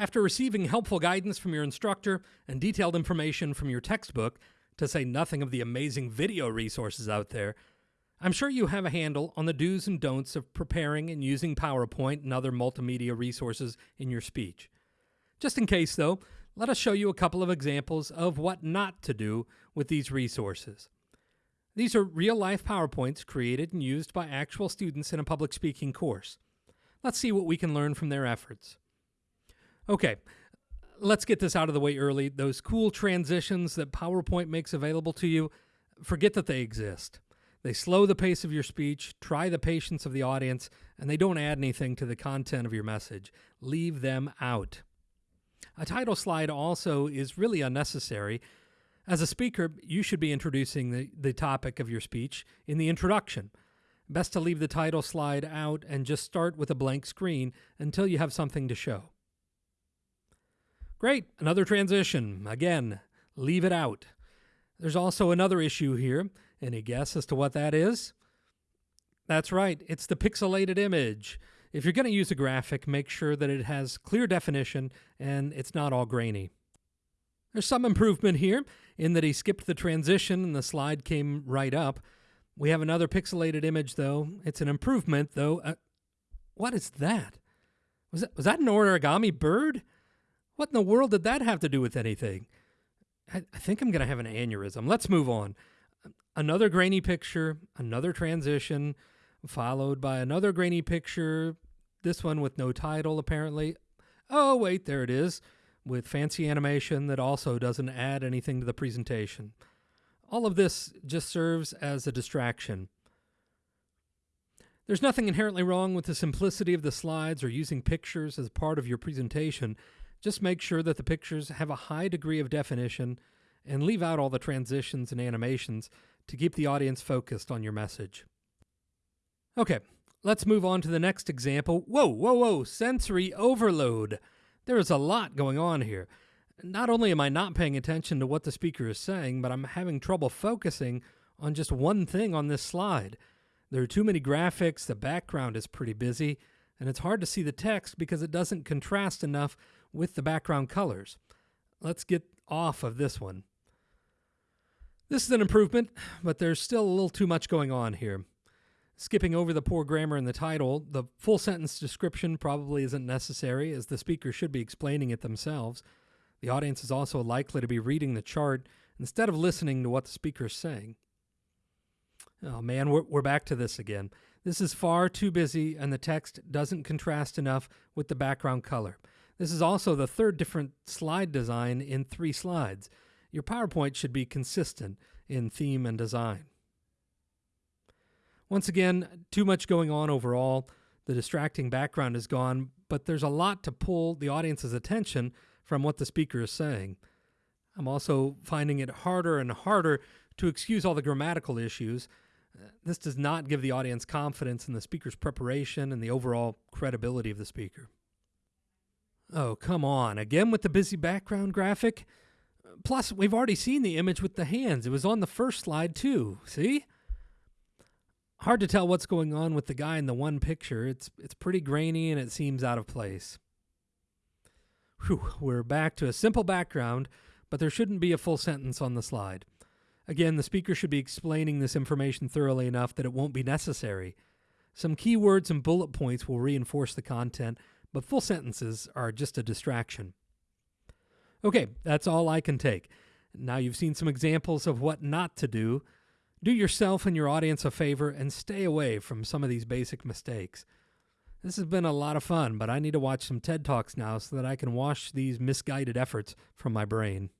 After receiving helpful guidance from your instructor and detailed information from your textbook, to say nothing of the amazing video resources out there, I'm sure you have a handle on the do's and don'ts of preparing and using PowerPoint and other multimedia resources in your speech. Just in case, though, let us show you a couple of examples of what not to do with these resources. These are real life PowerPoints created and used by actual students in a public speaking course. Let's see what we can learn from their efforts. Okay, let's get this out of the way early. Those cool transitions that PowerPoint makes available to you, forget that they exist. They slow the pace of your speech, try the patience of the audience, and they don't add anything to the content of your message. Leave them out. A title slide also is really unnecessary. As a speaker, you should be introducing the, the topic of your speech in the introduction. Best to leave the title slide out and just start with a blank screen until you have something to show. Great, another transition. Again, leave it out. There's also another issue here. Any guess as to what that is? That's right, it's the pixelated image. If you're going to use a graphic, make sure that it has clear definition and it's not all grainy. There's some improvement here in that he skipped the transition and the slide came right up. We have another pixelated image though. It's an improvement though. Uh, what is that? Was that was that an origami bird? What in the world did that have to do with anything? I, I think I'm going to have an aneurysm. Let's move on. Another grainy picture, another transition, followed by another grainy picture, this one with no title apparently. Oh, wait, there it is, with fancy animation that also doesn't add anything to the presentation. All of this just serves as a distraction. There's nothing inherently wrong with the simplicity of the slides or using pictures as part of your presentation. Just make sure that the pictures have a high degree of definition and leave out all the transitions and animations to keep the audience focused on your message. Okay, let's move on to the next example. Whoa, whoa, whoa, sensory overload. There is a lot going on here. Not only am I not paying attention to what the speaker is saying, but I'm having trouble focusing on just one thing on this slide. There are too many graphics, the background is pretty busy, and it's hard to see the text because it doesn't contrast enough with the background colors. Let's get off of this one. This is an improvement, but there's still a little too much going on here. Skipping over the poor grammar in the title, the full sentence description probably isn't necessary as the speaker should be explaining it themselves. The audience is also likely to be reading the chart instead of listening to what the speaker is saying. Oh man, we're, we're back to this again. This is far too busy and the text doesn't contrast enough with the background color. This is also the third different slide design in three slides. Your PowerPoint should be consistent in theme and design. Once again, too much going on overall. The distracting background is gone, but there's a lot to pull the audience's attention from what the speaker is saying. I'm also finding it harder and harder to excuse all the grammatical issues. Uh, this does not give the audience confidence in the speaker's preparation and the overall credibility of the speaker. Oh, come on. Again with the busy background graphic? Plus, we've already seen the image with the hands. It was on the first slide, too. See? Hard to tell what's going on with the guy in the one picture. It's, it's pretty grainy and it seems out of place. Whew, we're back to a simple background, but there shouldn't be a full sentence on the slide. Again, the speaker should be explaining this information thoroughly enough that it won't be necessary. Some keywords and bullet points will reinforce the content, but full sentences are just a distraction. Okay, that's all I can take. Now you've seen some examples of what not to do. Do yourself and your audience a favor and stay away from some of these basic mistakes. This has been a lot of fun, but I need to watch some TED Talks now so that I can wash these misguided efforts from my brain.